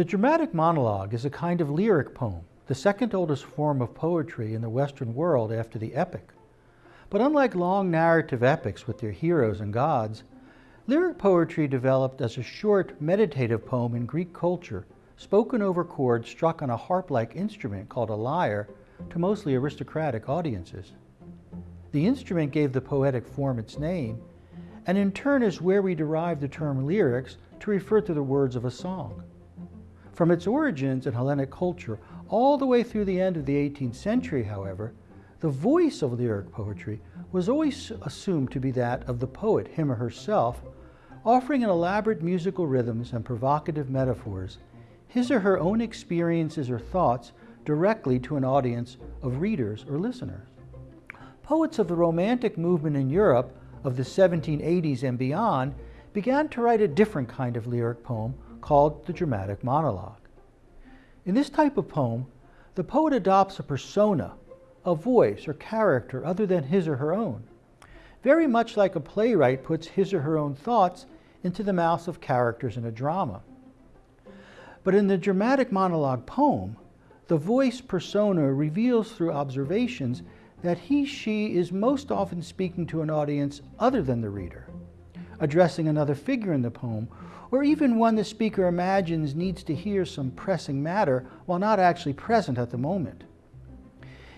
The dramatic monologue is a kind of lyric poem, the second oldest form of poetry in the Western world after the epic. But unlike long narrative epics with their heroes and gods, lyric poetry developed as a short meditative poem in Greek culture, spoken over chords struck on a harp-like instrument called a lyre to mostly aristocratic audiences. The instrument gave the poetic form its name, and in turn is where we derive the term lyrics to refer to the words of a song. From its origins in Hellenic culture all the way through the end of the 18th century, however, the voice of lyric poetry was always assumed to be that of the poet, him or herself, offering in elaborate musical rhythms and provocative metaphors his or her own experiences or thoughts directly to an audience of readers or listeners. Poets of the Romantic movement in Europe of the 1780s and beyond began to write a different kind of lyric poem called the dramatic monologue. In this type of poem, the poet adopts a persona, a voice or character other than his or her own, very much like a playwright puts his or her own thoughts into the mouths of characters in a drama. But in the dramatic monologue poem, the voice persona reveals through observations that he, she is most often speaking to an audience other than the reader, addressing another figure in the poem, or even one the speaker imagines needs to hear some pressing matter while not actually present at the moment.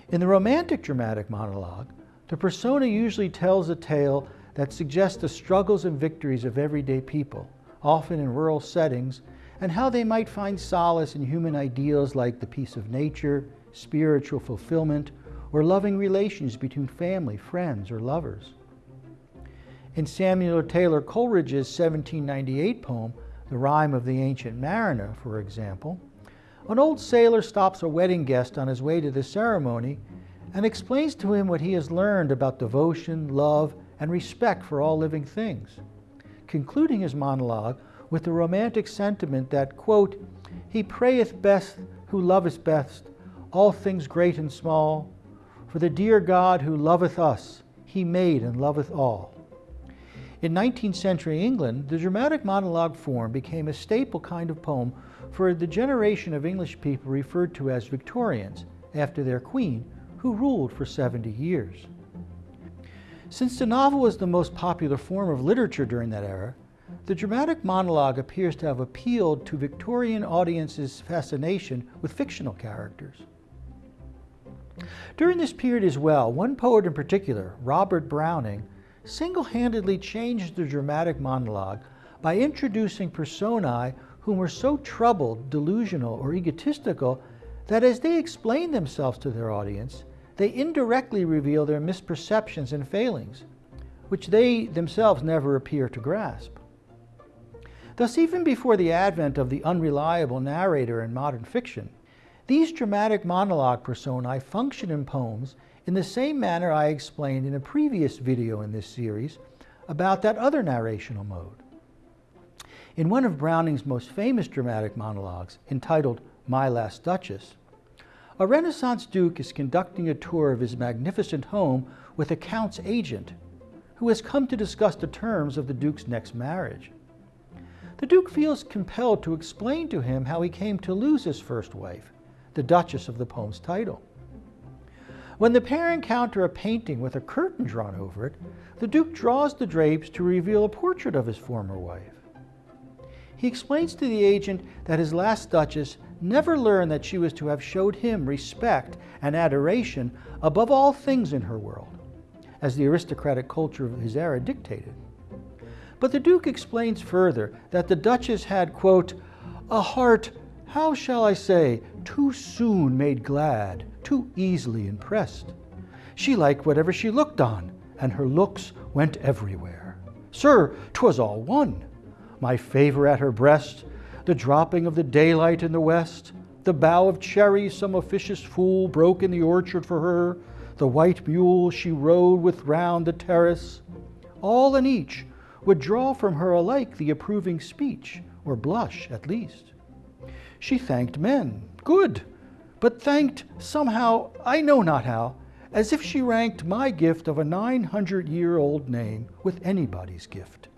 In the romantic dramatic monologue, the persona usually tells a tale that suggests the struggles and victories of everyday people, often in rural settings, and how they might find solace in human ideals like the peace of nature, spiritual fulfillment, or loving relations between family, friends, or lovers. In Samuel Taylor Coleridge's 1798 poem, The Rime of the Ancient Mariner, for example, an old sailor stops a wedding guest on his way to the ceremony and explains to him what he has learned about devotion, love, and respect for all living things, concluding his monologue with the romantic sentiment that, quote, He prayeth best who loveth best, all things great and small, for the dear God who loveth us, he made and loveth all. In 19th century England, the dramatic monologue form became a staple kind of poem for the generation of English people referred to as Victorians, after their queen, who ruled for 70 years. Since the novel was the most popular form of literature during that era, the dramatic monologue appears to have appealed to Victorian audiences' fascination with fictional characters. During this period as well, one poet in particular, Robert Browning, single-handedly changed the dramatic monologue by introducing personae whom were so troubled, delusional, or egotistical that as they explain themselves to their audience, they indirectly reveal their misperceptions and failings, which they themselves never appear to grasp. Thus, even before the advent of the unreliable narrator in modern fiction, these dramatic monologue personae function in poems in the same manner I explained in a previous video in this series about that other narrational mode. In one of Browning's most famous dramatic monologues, entitled My Last Duchess, a Renaissance Duke is conducting a tour of his magnificent home with a Count's agent, who has come to discuss the terms of the Duke's next marriage. The Duke feels compelled to explain to him how he came to lose his first wife, the Duchess of the poem's title. When the pair encounter a painting with a curtain drawn over it, the Duke draws the drapes to reveal a portrait of his former wife. He explains to the agent that his last Duchess never learned that she was to have showed him respect and adoration above all things in her world, as the aristocratic culture of his era dictated. But the Duke explains further that the Duchess had, quote, a heart, how shall I say, too soon made glad, too easily impressed. She liked whatever she looked on, and her looks went everywhere. Sir, 'twas all one. My favor at her breast, the dropping of the daylight in the west, the bough of cherries some officious fool broke in the orchard for her, the white mule she rode with round the terrace, all and each would draw from her alike the approving speech, or blush at least. She thanked men, good, but thanked somehow, I know not how, as if she ranked my gift of a 900-year-old name with anybody's gift.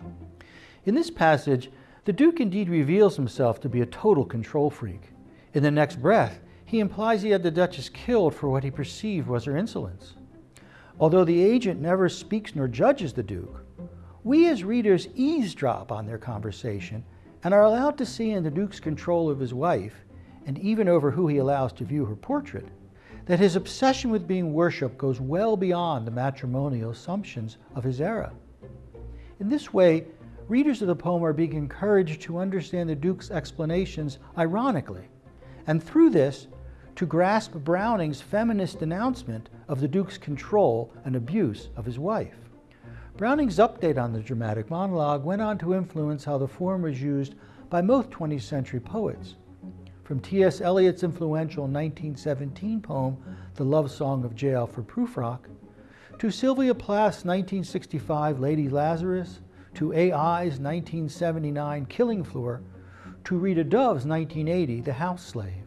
In this passage, The Duke indeed reveals himself to be a total control freak. In the next breath, he implies he had the Duchess killed for what he perceived was her insolence. Although the agent never speaks nor judges the Duke, we as readers eavesdrop on their conversation and are allowed to see in the Duke's control of his wife, and even over who he allows to view her portrait, that his obsession with being worshipped goes well beyond the matrimonial assumptions of his era. In this way, readers of the poem are being encouraged to understand the Duke's explanations ironically, and through this, to grasp Browning's feminist denouncement of the Duke's control and abuse of his wife. Browning's update on the dramatic monologue went on to influence how the form was used by most 20th century poets. From T.S. Eliot's influential 1917 poem, The Love Song of J. Alfred Prufrock, to Sylvia Plath's 1965 Lady Lazarus, to A.I.'s 1979 Killing Floor, to Rita Dove's 1980 The House Slave.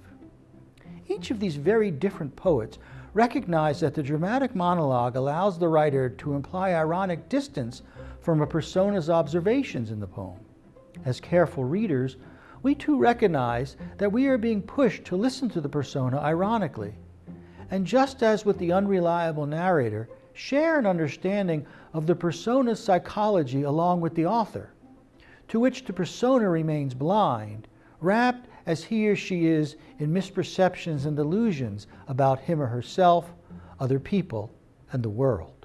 Each of these very different poets recognized that the dramatic monologue allows the writer to imply ironic distance from a persona's observations in the poem. As careful readers, we too recognize that we are being pushed to listen to the persona ironically. And just as with the unreliable narrator, share an understanding of the persona's psychology along with the author, to which the persona remains blind, wrapped as he or she is in misperceptions and delusions about him or herself, other people, and the world.